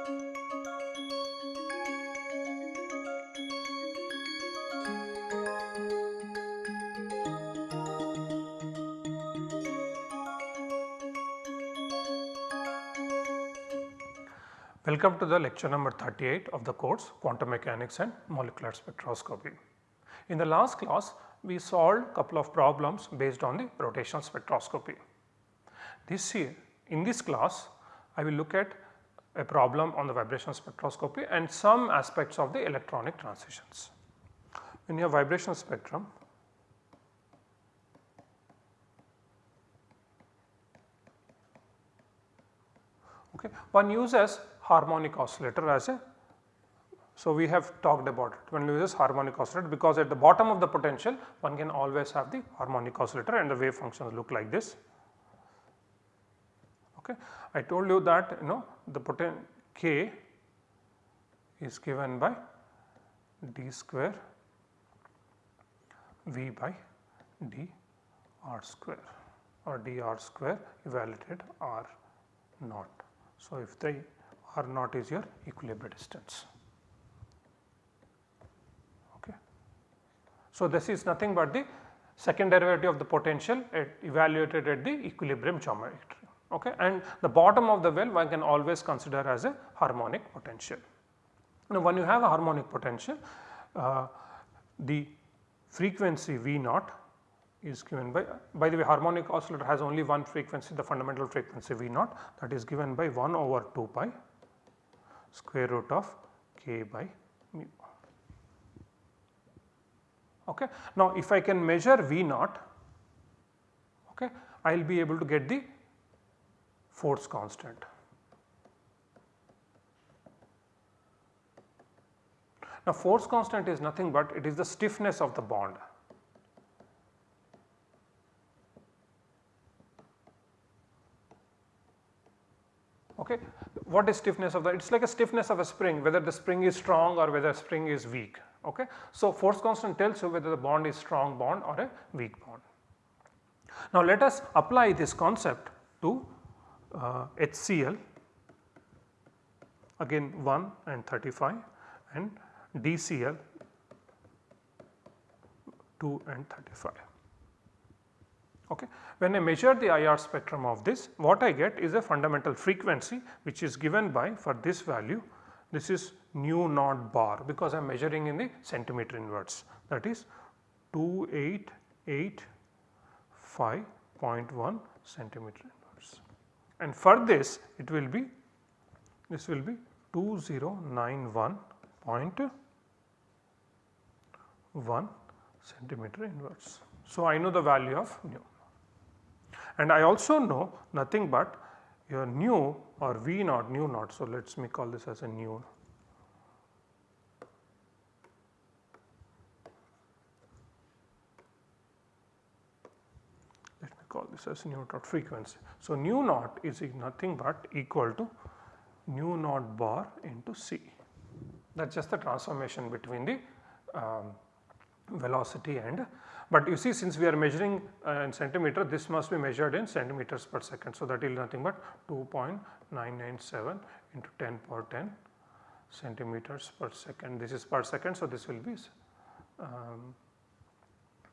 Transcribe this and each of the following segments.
Welcome to the lecture number 38 of the course Quantum Mechanics and Molecular Spectroscopy. In the last class we solved couple of problems based on the rotational spectroscopy. This year in this class I will look at a problem on the vibrational spectroscopy and some aspects of the electronic transitions. In your vibrational spectrum okay, one uses harmonic oscillator as a so, we have talked about it when we use harmonic oscillator because at the bottom of the potential one can always have the harmonic oscillator and the wave functions look like this. Okay. I told you that you know the poten k is given by d square v by d r square or d r square evaluated r naught. So, if the r naught is your equilibrium distance. Okay. So, this is nothing but the second derivative of the potential at evaluated at the equilibrium geometry okay and the bottom of the well one can always consider as a harmonic potential. Now when you have a harmonic potential uh, the frequency V naught is given by by the way harmonic oscillator has only one frequency the fundamental frequency V naught that is given by 1 over 2 pi square root of k by mu. Okay. Now, if I can measure V naught, okay, I will be able to get the force constant. Now, force constant is nothing but it is the stiffness of the bond. Okay. What is stiffness of the? It is like a stiffness of a spring whether the spring is strong or whether spring is weak. Okay. So, force constant tells you whether the bond is strong bond or a weak bond. Now, let us apply this concept to uh, HCl again 1 and 35 and DCl 2 and 35. Okay. When I measure the IR spectrum of this what I get is a fundamental frequency which is given by for this value this is nu naught bar because I am measuring in the centimeter inverse that is 2885.1 centimeter and for this it will be this will be 2091.1 centimeter inverse. So, I know the value of nu and I also know nothing but your nu or V naught nu naught. So, let us me call this as a nu. Call this as nu naught frequency. So, nu naught is nothing but equal to nu naught bar into C. That is just the transformation between the um, velocity and but you see since we are measuring uh, in centimeter this must be measured in centimeters per second. So, that is nothing but 2.997 into 10 power 10 centimeters per second this is per second. So, this will be um,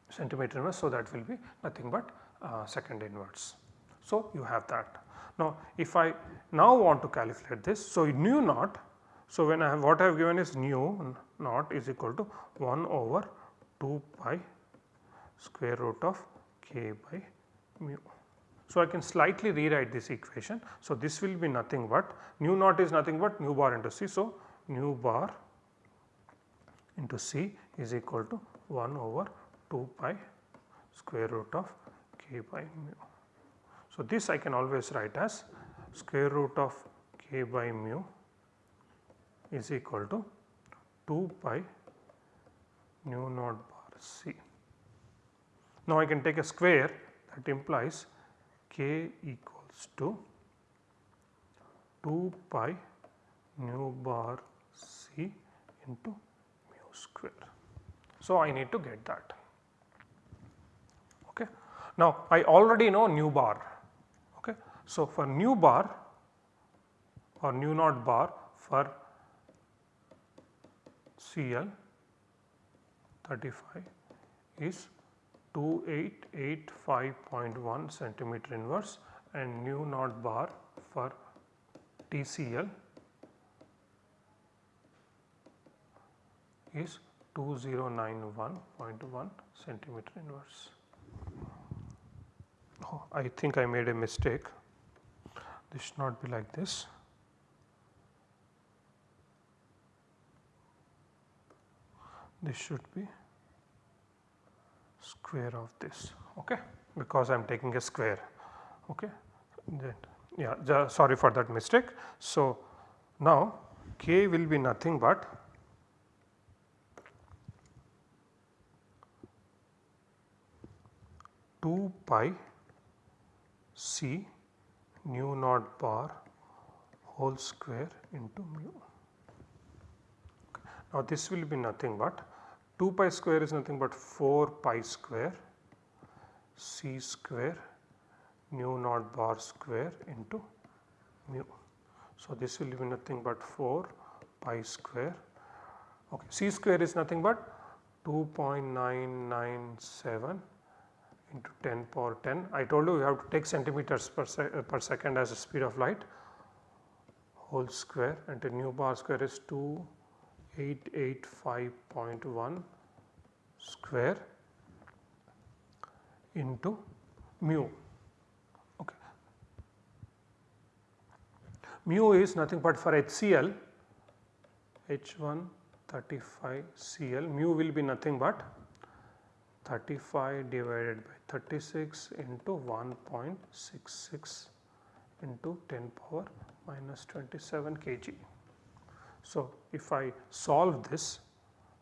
centimeter. So, that will be nothing but uh, second inverse. So, you have that. Now, if I now want to calculate this, so nu naught, so when I have what I have given is nu naught is equal to 1 over 2 pi square root of k by mu. So, I can slightly rewrite this equation. So, this will be nothing but nu naught is nothing but nu bar into C. So, nu bar into C is equal to 1 over 2 pi square root of k by mu. So, this I can always write as square root of k by mu is equal to 2 pi nu naught bar C. Now, I can take a square that implies k equals to 2 pi nu bar c into mu square. So, I need to get that. Now, I already know nu bar. Okay. So, for nu bar or nu naught bar for Cl 35 is 2885.1 centimeter inverse and nu naught bar for DCl is 2091.1 centimeter inverse. I think I made a mistake. This should not be like this. This should be square of this okay because I am taking a square okay then yeah sorry for that mistake. So, now k will be nothing but two pi c nu naught bar whole square into mu. Now this will be nothing but 2 pi square is nothing but 4 pi square c square nu naught bar square into mu. So this will be nothing but 4 pi square okay c square is nothing but 2.997 into 10 power 10. I told you you have to take centimeters per, se uh, per second as the speed of light whole square and the nu bar square is 2885.1 square into mu. Okay. Mu is nothing but for HCl H1 35 Cl mu will be nothing but 35 divided by 36 into 1.66 into 10 power minus 27 kg. So, if I solve this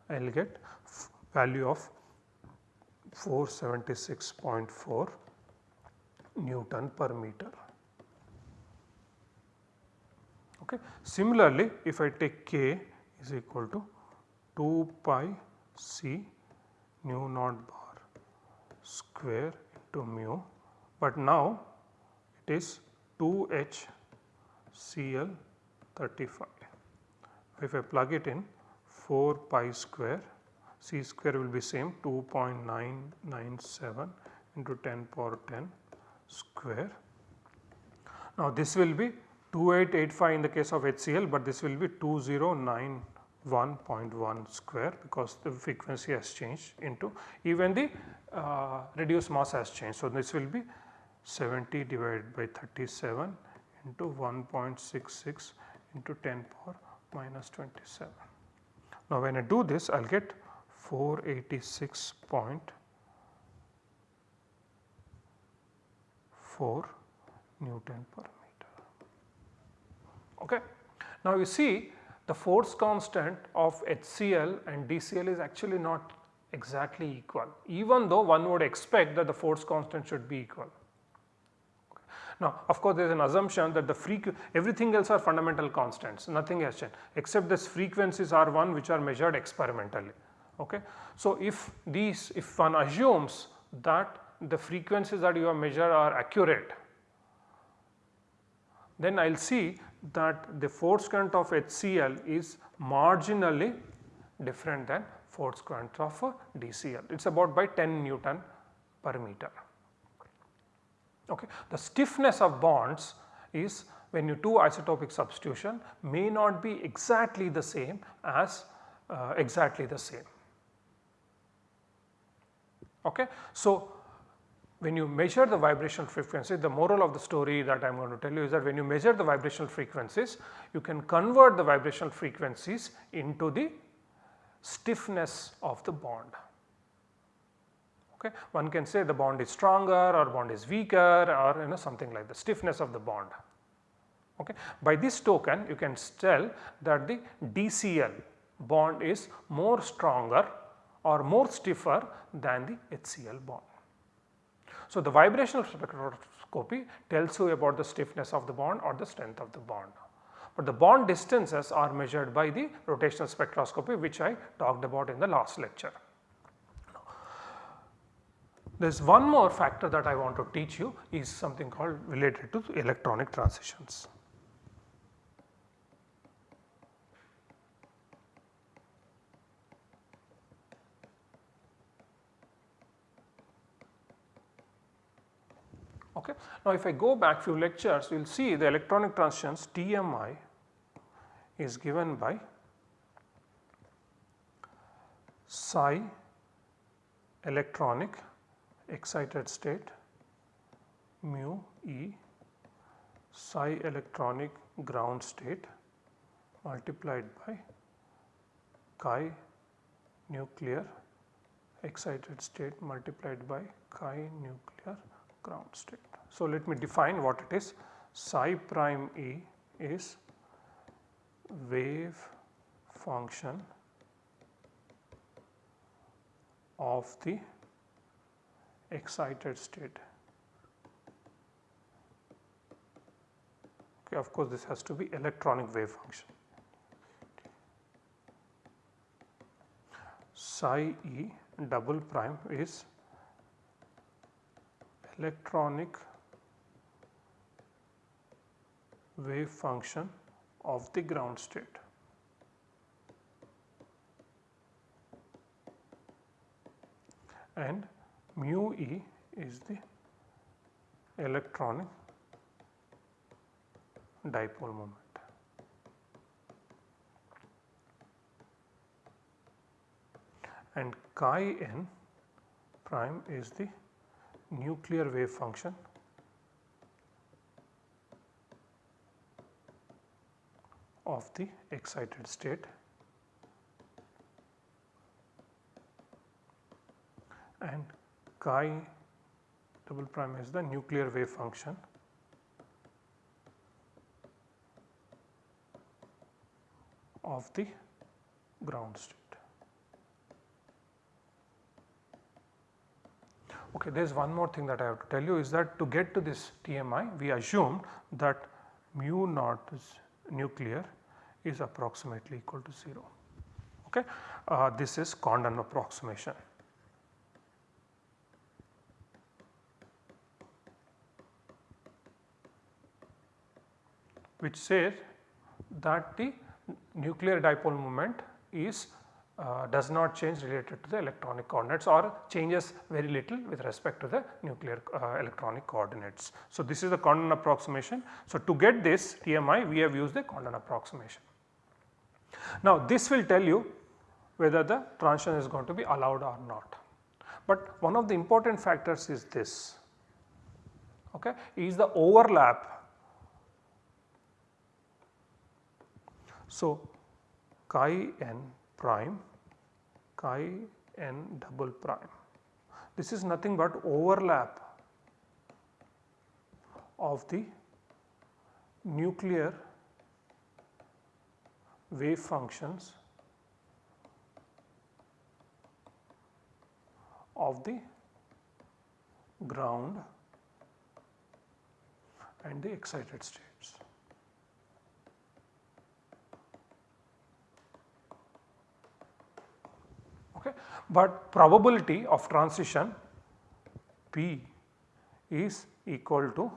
I will get value of 476.4 Newton per meter. Okay. Similarly, if I take k is equal to 2 pi c nu naught bar square into mu, but now it is 2 h Cl 35. If I plug it in 4 pi square c square will be same 2.997 into 10 power 10 square. Now this will be 2885 in the case of HCl, but this will be 2091.1 square because the frequency has changed into even the uh, reduced mass has changed. So this will be 70 divided by 37 into 1.66 into 10 power minus 27. Now when I do this I will get 486.4 Newton per meter. Okay. Now you see the force constant of HCl and DCl is actually not exactly equal even though one would expect that the force constant should be equal. Now of course there is an assumption that the frequency everything else are fundamental constants nothing has changed except this frequencies are one which are measured experimentally. Okay. So if these if one assumes that the frequencies that you have measured are accurate then I will see that the force current of HCl is marginally different than force current of DCl. It is about by 10 Newton per meter. Okay. The stiffness of bonds is when you do isotopic substitution may not be exactly the same as uh, exactly the same. Okay. So, when you measure the vibrational frequency the moral of the story that I am going to tell you is that when you measure the vibrational frequencies you can convert the vibrational frequencies into the stiffness of the bond. Okay. One can say the bond is stronger or bond is weaker or you know something like the stiffness of the bond. Okay. By this token you can tell that the DCl bond is more stronger or more stiffer than the HCl bond. So, the vibrational spectroscopy tells you about the stiffness of the bond or the strength of the bond. But the bond distances are measured by the rotational spectroscopy which I talked about in the last lecture. There is one more factor that I want to teach you is something called related to electronic transitions. Okay. Now, if I go back few lectures you will see the electronic transitions TMI is given by psi electronic excited state mu E psi electronic ground state multiplied by chi nuclear excited state multiplied by chi nuclear ground state. So, let me define what it is psi prime E is wave function of the excited state. Okay, of course, this has to be electronic wave function. Psi E double prime is electronic wave function of the ground state. and mu e is the electronic dipole moment. And chi n prime is the nuclear wave function. Of the excited state. And chi double prime is the nuclear wave function. Of the ground state. Okay, there is one more thing that I have to tell you is that to get to this TMI we assumed that mu naught nuclear is approximately equal to 0. Okay. Uh, this is Condon approximation. which says that the nuclear dipole moment is uh, does not change related to the electronic coordinates or changes very little with respect to the nuclear uh, electronic coordinates. So, this is the Condon approximation. So, to get this TMI we have used the Condon approximation. Now, this will tell you whether the transition is going to be allowed or not. But one of the important factors is this okay, is the overlap So, chi n prime chi n double prime this is nothing but overlap of the nuclear wave functions of the ground and the excited states. Okay. But probability of transition P is equal to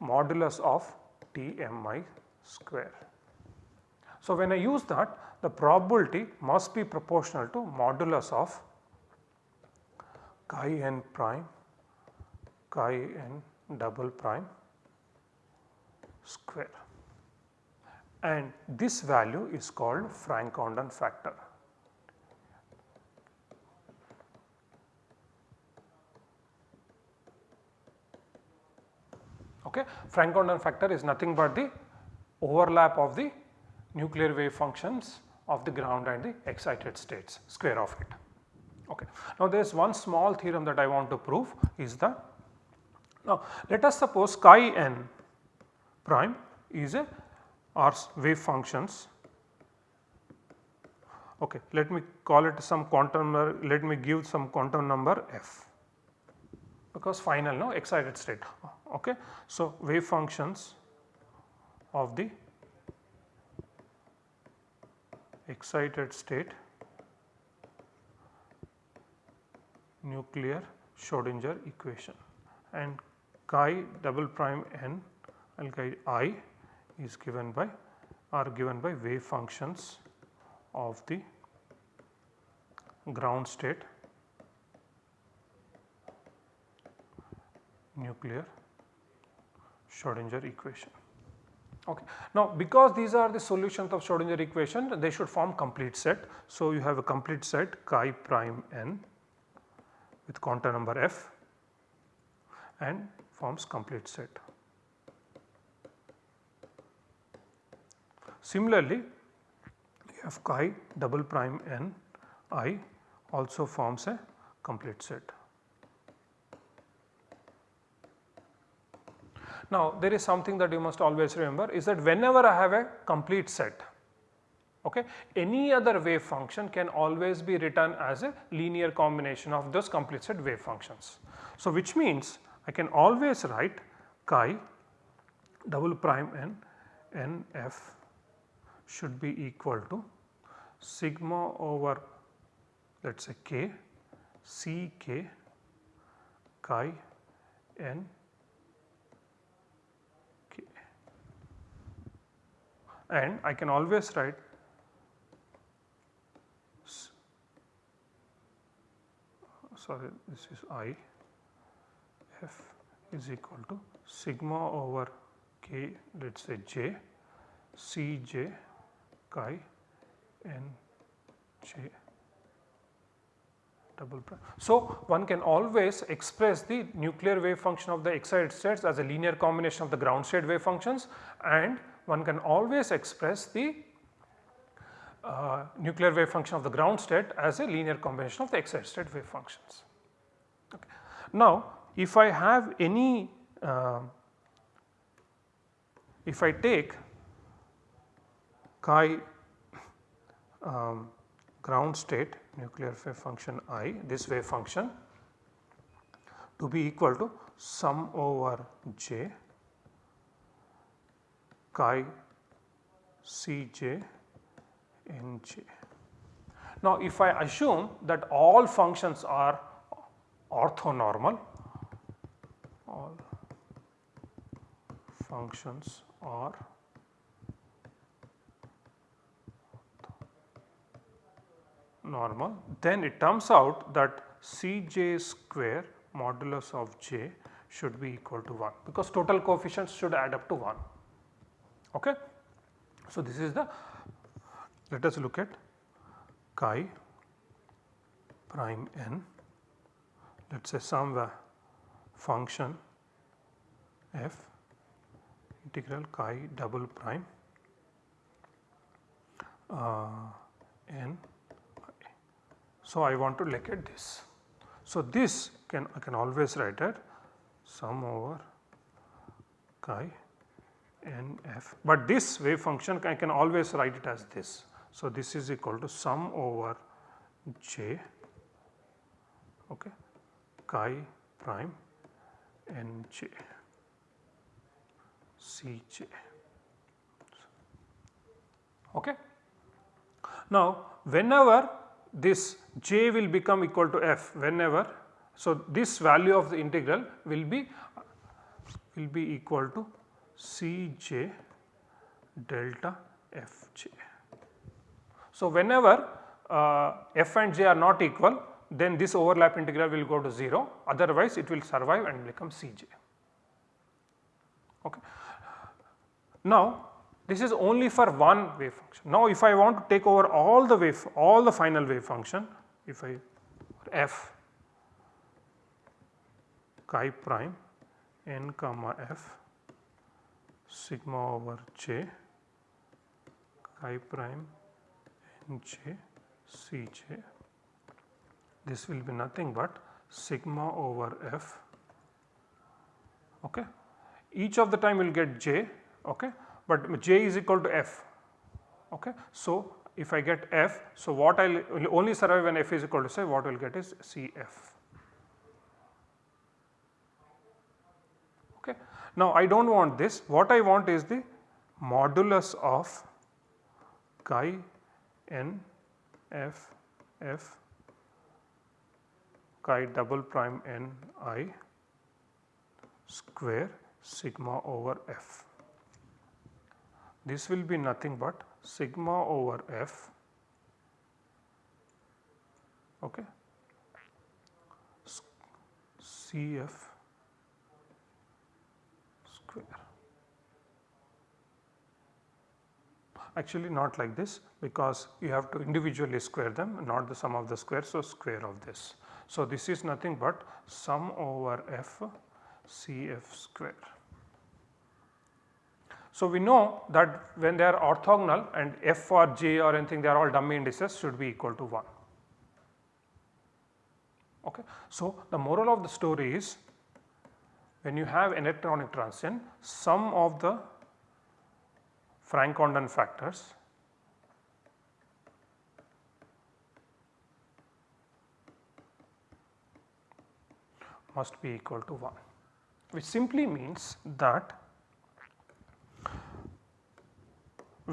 modulus of TMI square. So, when I use that the probability must be proportional to modulus of chi n prime chi n double prime square and this value is called Franck-Condon factor. Okay. Franck-Condon factor is nothing but the overlap of the nuclear wave functions of the ground and the excited states square of it. Okay. Now there is one small theorem that I want to prove is the now let us suppose chi n prime is a or wave functions okay let me call it some quantum number, let me give some quantum number f because final no excited state. Okay. So, wave functions of the excited state nuclear Schrodinger equation and chi double prime n alkyl i is given by are given by wave functions of the ground state nuclear Schrodinger equation. Okay. Now, because these are the solutions of Schrodinger equation they should form complete set. So, you have a complete set chi prime n with quantum number f and forms complete set. Similarly, you have chi double prime n i also forms a complete set. Now, there is something that you must always remember is that whenever I have a complete set, okay, any other wave function can always be written as a linear combination of those complete set wave functions. So, which means I can always write chi double prime n n f should be equal to sigma over let us say k c k chi n and I can always write sorry this is I f is equal to sigma over k let us say j c j chi n j double prime. So, one can always express the nuclear wave function of the excited states as a linear combination of the ground state wave functions and one can always express the uh, nuclear wave function of the ground state as a linear combination of the excited state wave functions. Okay. Now, if I have any uh, if I take chi um, ground state nuclear wave function i this wave function to be equal to sum over j chi. Now, if I assume that all functions are orthonormal, all functions are normal, then it turns out that Cj square modulus of j should be equal to 1 because total coefficients should add up to 1. Okay. So, this is the let us look at chi prime n let us say some function f integral chi double prime uh, n. So, I want to look at this. So, this can I can always write it sum over chi n f, but this wave function I can always write it as this. So, this is equal to sum over j okay, chi prime n j c j. Okay. Now, whenever this j will become equal to f whenever so this value of the integral will be will be equal to Cj delta Fj. So, whenever uh, f and j are not equal then this overlap integral will go to 0 otherwise it will survive and become Cj. Okay. Now, this is only for one wave function. Now, if I want to take over all the wave all the final wave function if I f chi prime n comma f sigma over j chi prime n j c j. This will be nothing but sigma over f okay? Each of the time will get j okay? But j is equal to f okay? So if i get f so what i will only survive when f is equal to say what we will get is cf Now, I do not want this, what I want is the modulus of chi n f f chi double prime n i square sigma over f. This will be nothing but sigma over f okay, CF square. Actually not like this because you have to individually square them not the sum of the square. So, square of this. So, this is nothing but sum over f CF square. So, we know that when they are orthogonal and f or j or anything they are all dummy indices should be equal to 1. Okay. So, the moral of the story is when you have electronic transition some of the Franck-Condon factors must be equal to 1 which simply means that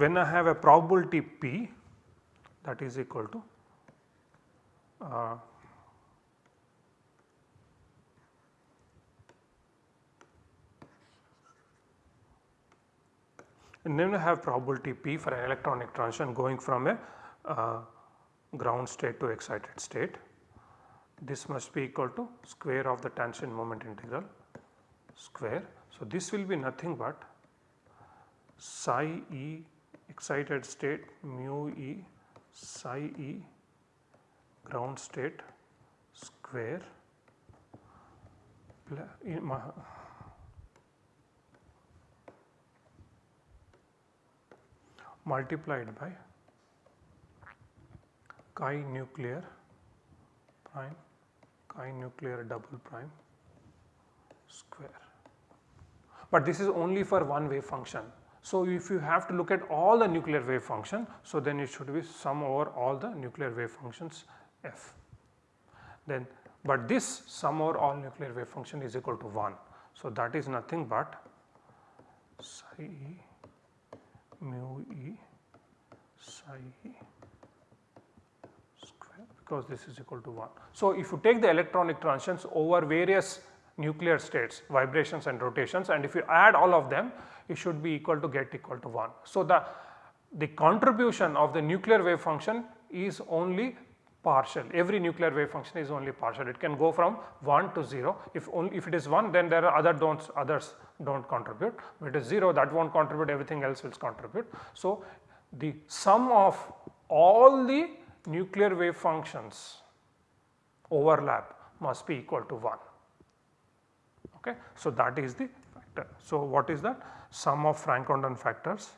when I have a probability p that is equal to uh, and then I have probability p for an electronic transition going from a uh, ground state to excited state. This must be equal to square of the tangent moment integral square. So, this will be nothing but psi e excited state mu e psi e ground state square multiplied by chi nuclear prime chi nuclear double prime square. But this is only for one wave function. So, if you have to look at all the nuclear wave function, so then it should be sum over all the nuclear wave functions f. Then, but this sum over all nuclear wave function is equal to 1. So, that is nothing but psi e mu e psi square because this is equal to 1. So, if you take the electronic transitions over various nuclear states vibrations and rotations and if you add all of them it should be equal to get equal to 1. So, the, the contribution of the nuclear wave function is only partial. Every nuclear wave function is only partial. It can go from 1 to 0 if only if it is 1 then there are other don'ts others do not contribute. But it is 0 that will not contribute. Everything else will contribute. So, the sum of all the nuclear wave functions overlap must be equal to 1 okay. So, that is the factor. So, what is that? Sum of Franck-Condon factors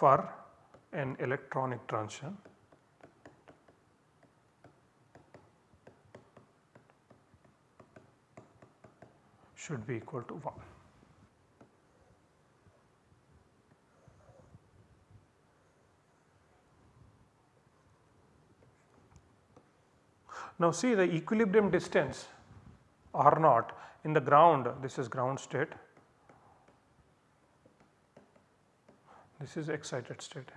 for an electronic transition. Should be equal to 1. Now see the equilibrium distance R naught. In the ground this is ground state this is excited state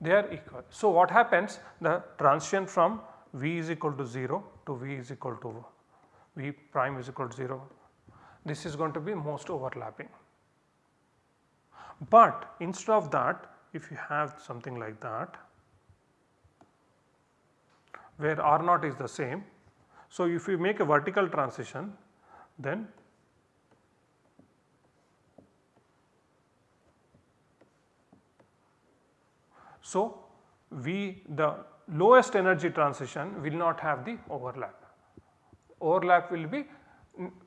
they are equal. So, what happens the transition from V is equal to 0 to V is equal to V prime is equal to 0 this is going to be most overlapping. But instead of that if you have something like that where R naught is the same. So, if you make a vertical transition then So, we the lowest energy transition will not have the overlap. Overlap will be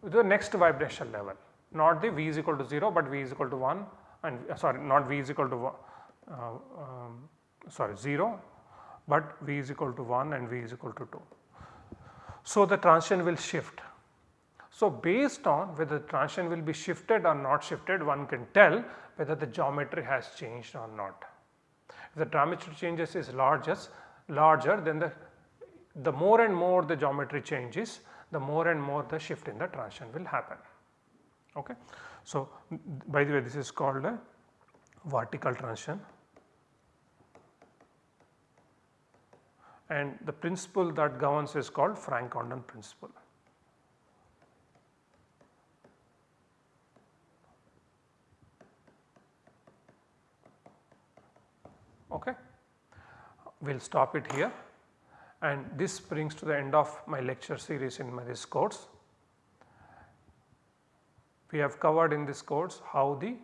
the next vibration level not the V is equal to 0, but V is equal to 1 and uh, sorry not V is equal to uh, um, sorry 0 but V is equal to 1 and V is equal to 2. So, the transition will shift. So, based on whether the transition will be shifted or not shifted one can tell whether the geometry has changed or not. The geometry changes is largest, larger then the, the more and more the geometry changes the more and more the shift in the transition will happen. Okay. So, by the way this is called a vertical transition and the principle that governs is called Franck-Condon principle. Okay. We will stop it here and this brings to the end of my lecture series in my this course. We have covered in this course how the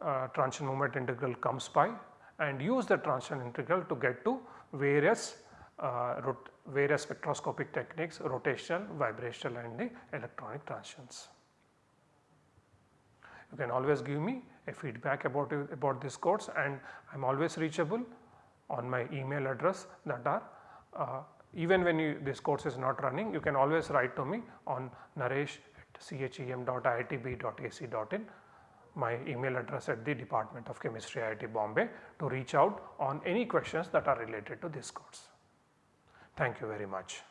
uh, transition moment integral comes by and use the transition integral to get to various uh, various spectroscopic techniques rotational, vibrational and the electronic transitions. You can always give me a feedback about, about this course and I am always reachable on my email address that are uh, even when you, this course is not running you can always write to me on naresh at chem.iitb.ac.in my email address at the Department of Chemistry IIT Bombay to reach out on any questions that are related to this course. Thank you very much.